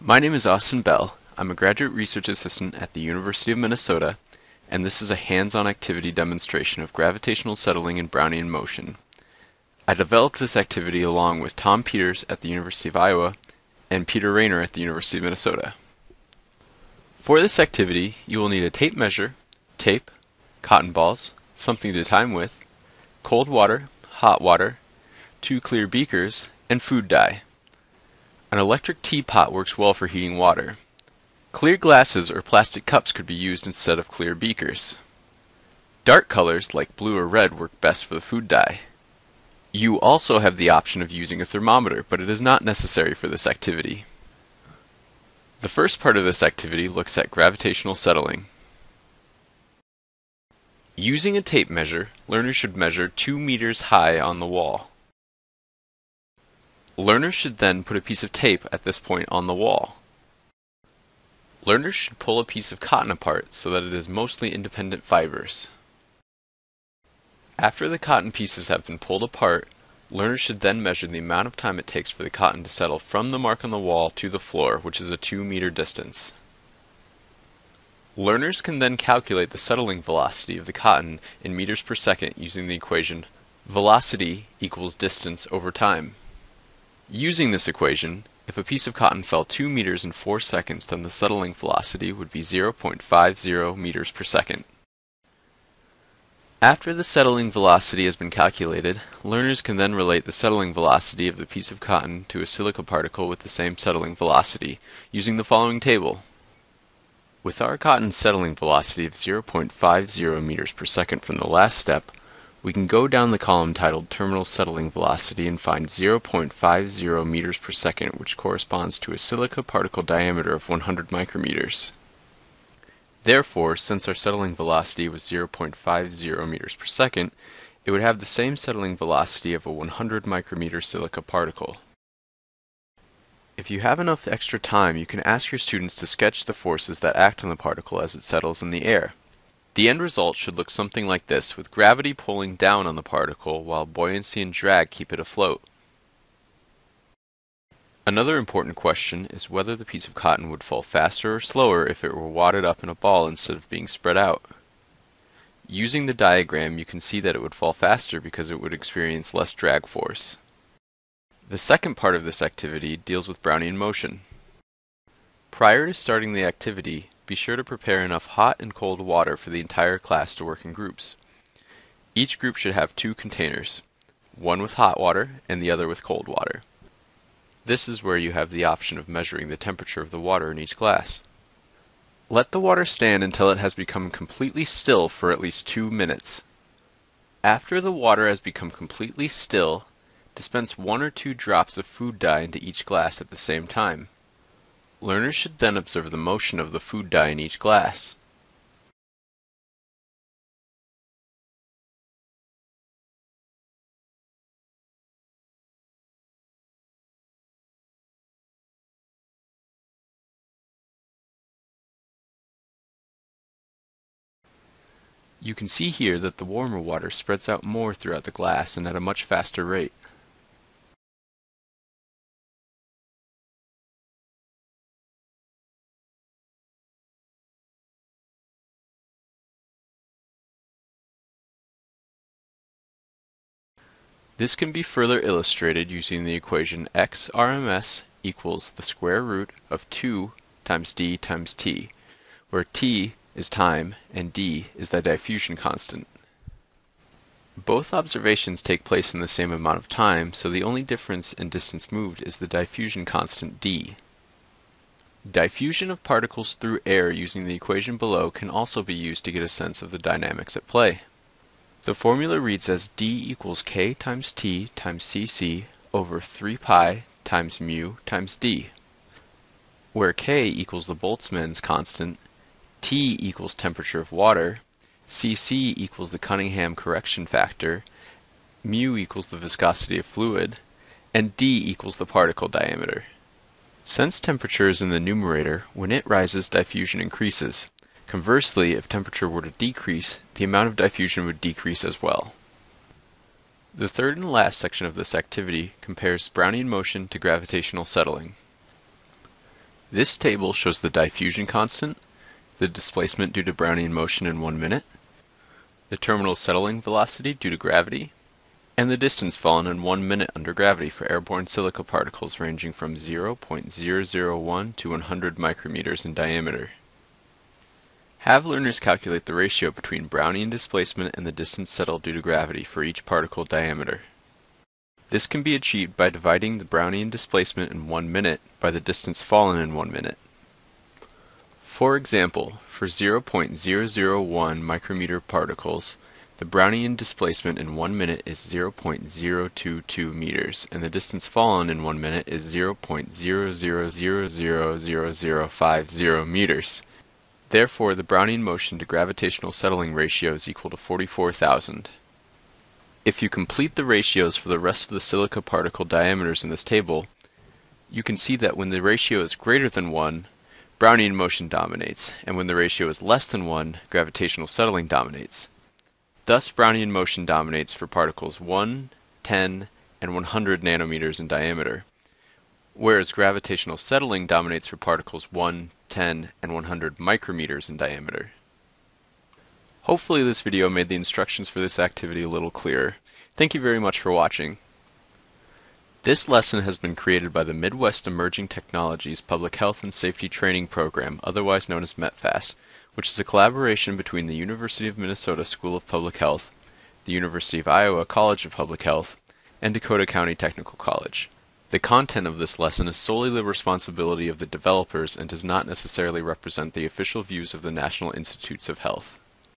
My name is Austin Bell. I'm a graduate research assistant at the University of Minnesota, and this is a hands-on activity demonstration of gravitational settling in Brownian motion. I developed this activity along with Tom Peters at the University of Iowa and Peter Raynor at the University of Minnesota. For this activity, you will need a tape measure, tape, cotton balls, something to time with, cold water, hot water, two clear beakers, and food dye. An electric teapot works well for heating water. Clear glasses or plastic cups could be used instead of clear beakers. Dark colors like blue or red work best for the food dye. You also have the option of using a thermometer, but it is not necessary for this activity. The first part of this activity looks at gravitational settling. Using a tape measure, learners should measure 2 meters high on the wall. Learners should then put a piece of tape at this point on the wall. Learners should pull a piece of cotton apart so that it is mostly independent fibers. After the cotton pieces have been pulled apart, learners should then measure the amount of time it takes for the cotton to settle from the mark on the wall to the floor, which is a 2 meter distance. Learners can then calculate the settling velocity of the cotton in meters per second using the equation velocity equals distance over time. Using this equation, if a piece of cotton fell 2 meters in 4 seconds, then the settling velocity would be 0.50 meters per second. After the settling velocity has been calculated, learners can then relate the settling velocity of the piece of cotton to a silica particle with the same settling velocity, using the following table. With our cotton settling velocity of 0.50 meters per second from the last step, we can go down the column titled Terminal Settling Velocity and find 0.50 meters per second, which corresponds to a silica particle diameter of 100 micrometers. Therefore, since our settling velocity was 0.50 meters per second, it would have the same settling velocity of a 100 micrometer silica particle. If you have enough extra time, you can ask your students to sketch the forces that act on the particle as it settles in the air. The end result should look something like this, with gravity pulling down on the particle while buoyancy and drag keep it afloat. Another important question is whether the piece of cotton would fall faster or slower if it were wadded up in a ball instead of being spread out. Using the diagram, you can see that it would fall faster because it would experience less drag force. The second part of this activity deals with Brownian motion. Prior to starting the activity, be sure to prepare enough hot and cold water for the entire class to work in groups. Each group should have two containers, one with hot water and the other with cold water. This is where you have the option of measuring the temperature of the water in each glass. Let the water stand until it has become completely still for at least two minutes. After the water has become completely still, dispense one or two drops of food dye into each glass at the same time. Learners should then observe the motion of the food dye in each glass. You can see here that the warmer water spreads out more throughout the glass and at a much faster rate. This can be further illustrated using the equation x RMS equals the square root of 2 times d times t, where t is time and d is the diffusion constant. Both observations take place in the same amount of time, so the only difference in distance moved is the diffusion constant d. Diffusion of particles through air using the equation below can also be used to get a sense of the dynamics at play. The formula reads as d equals k times t times cc over 3 pi times mu times d, where k equals the Boltzmann's constant, t equals temperature of water, cc equals the Cunningham correction factor, mu equals the viscosity of fluid, and d equals the particle diameter. Since temperature is in the numerator, when it rises diffusion increases. Conversely, if temperature were to decrease, the amount of diffusion would decrease as well. The third and last section of this activity compares Brownian motion to gravitational settling. This table shows the diffusion constant, the displacement due to Brownian motion in one minute, the terminal settling velocity due to gravity, and the distance fallen in one minute under gravity for airborne silica particles ranging from 0.001 to 100 micrometers in diameter. Have learners calculate the ratio between Brownian displacement and the distance settled due to gravity for each particle diameter. This can be achieved by dividing the Brownian displacement in one minute by the distance fallen in one minute. For example, for 0.001 micrometer particles, the Brownian displacement in one minute is 0.022 meters, and the distance fallen in one minute is 0.00000050 meters. Therefore, the Brownian motion to gravitational settling ratio is equal to 44,000. If you complete the ratios for the rest of the silica particle diameters in this table, you can see that when the ratio is greater than 1, Brownian motion dominates, and when the ratio is less than 1, gravitational settling dominates. Thus, Brownian motion dominates for particles 1, 10, and 100 nanometers in diameter, whereas gravitational settling dominates for particles 1, 10, and 100 micrometers in diameter. Hopefully this video made the instructions for this activity a little clearer. Thank you very much for watching. This lesson has been created by the Midwest Emerging Technologies Public Health and Safety Training Program, otherwise known as METPHAST, which is a collaboration between the University of Minnesota School of Public Health, the University of Iowa College of Public Health, and Dakota County Technical College. The content of this lesson is solely the responsibility of the developers and does not necessarily represent the official views of the National Institutes of Health.